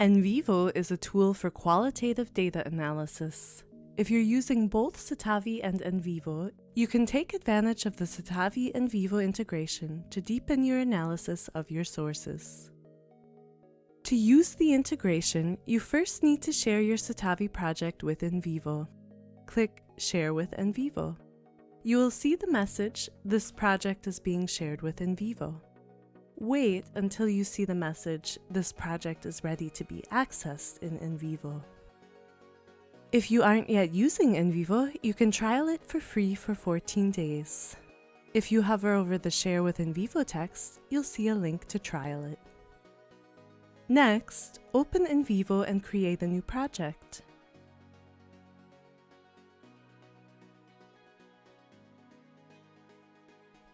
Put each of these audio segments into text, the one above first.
NVivo is a tool for qualitative data analysis. If you're using both Citavi and NVivo, you can take advantage of the Citavi NVivo integration to deepen your analysis of your sources. To use the integration, you first need to share your Citavi project with NVivo. Click Share with NVivo. You will see the message, This project is being shared with NVivo. Wait until you see the message, This project is ready to be accessed in NVivo. If you aren't yet using NVivo, you can trial it for free for 14 days. If you hover over the Share with NVivo text, you'll see a link to trial it. Next, open NVivo and create a new project.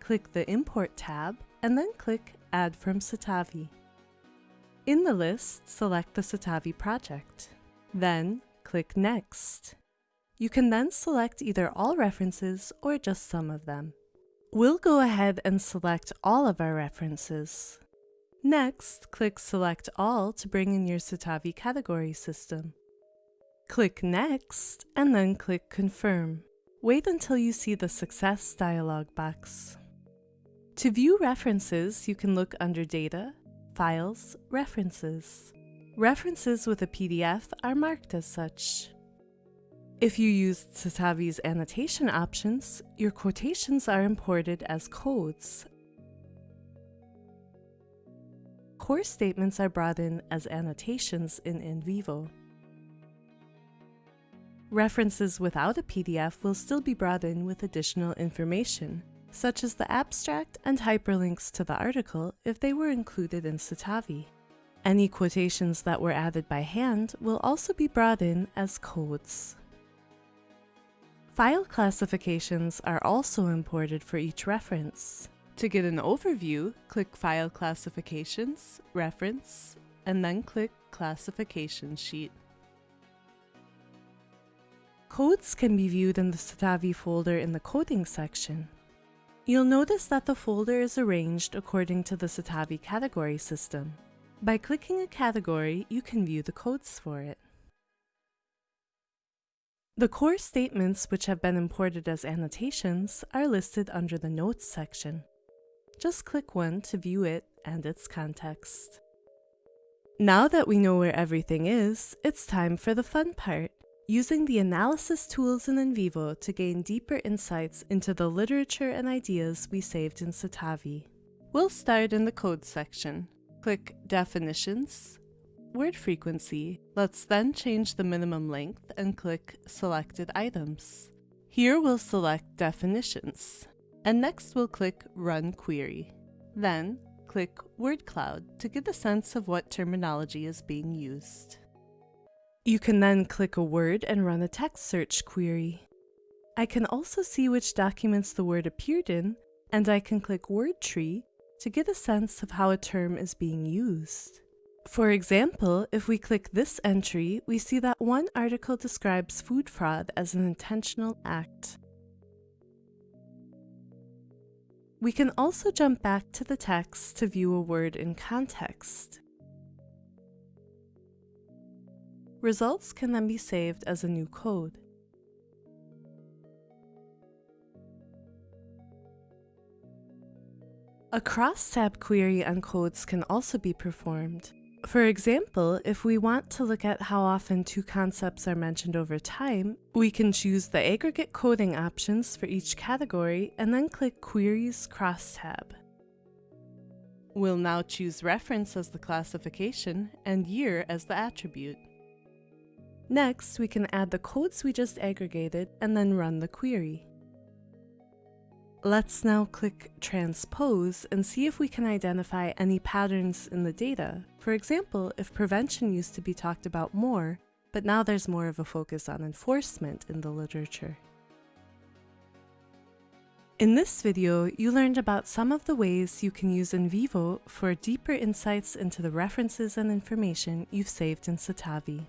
Click the Import tab and then click Add from Citavi. In the list, select the Citavi project. Then click Next. You can then select either all references or just some of them. We'll go ahead and select all of our references. Next, click Select All to bring in your Citavi category system. Click Next, and then click Confirm. Wait until you see the Success dialog box. To view references, you can look under Data, Files, References. References with a PDF are marked as such. If you use Citavi's annotation options, your quotations are imported as codes. Core statements are brought in as annotations in NVivo. References without a PDF will still be brought in with additional information, such as the abstract and hyperlinks to the article if they were included in Citavi. Any quotations that were added by hand will also be brought in as codes. File classifications are also imported for each reference. To get an overview, click File Classifications, Reference, and then click Classification Sheet. Codes can be viewed in the Citavi folder in the Coding section. You'll notice that the folder is arranged according to the Citavi category system. By clicking a category, you can view the codes for it. The core statements which have been imported as annotations are listed under the Notes section. Just click one to view it and its context. Now that we know where everything is, it's time for the fun part, using the analysis tools in NVivo to gain deeper insights into the literature and ideas we saved in Citavi. We'll start in the code section. Click Definitions, Word Frequency. Let's then change the minimum length and click Selected Items. Here we'll select Definitions, and next we'll click Run Query. Then, click Word Cloud to get a sense of what terminology is being used. You can then click a word and run a text search query. I can also see which documents the word appeared in, and I can click Word Tree to get a sense of how a term is being used. For example, if we click this entry, we see that one article describes food fraud as an intentional act. We can also jump back to the text to view a word in context. Results can then be saved as a new code. A crosstab query on codes can also be performed. For example, if we want to look at how often two concepts are mentioned over time, we can choose the aggregate coding options for each category and then click Queries crosstab. We'll now choose reference as the classification and year as the attribute. Next, we can add the codes we just aggregated and then run the query. Let's now click Transpose and see if we can identify any patterns in the data. For example, if prevention used to be talked about more, but now there's more of a focus on enforcement in the literature. In this video, you learned about some of the ways you can use NVivo for deeper insights into the references and information you've saved in Citavi.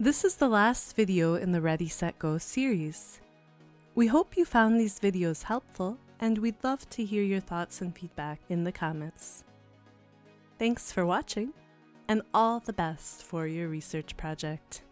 This is the last video in the Ready Set Go series. We hope you found these videos helpful, and we'd love to hear your thoughts and feedback in the comments. Thanks for watching, and all the best for your research project.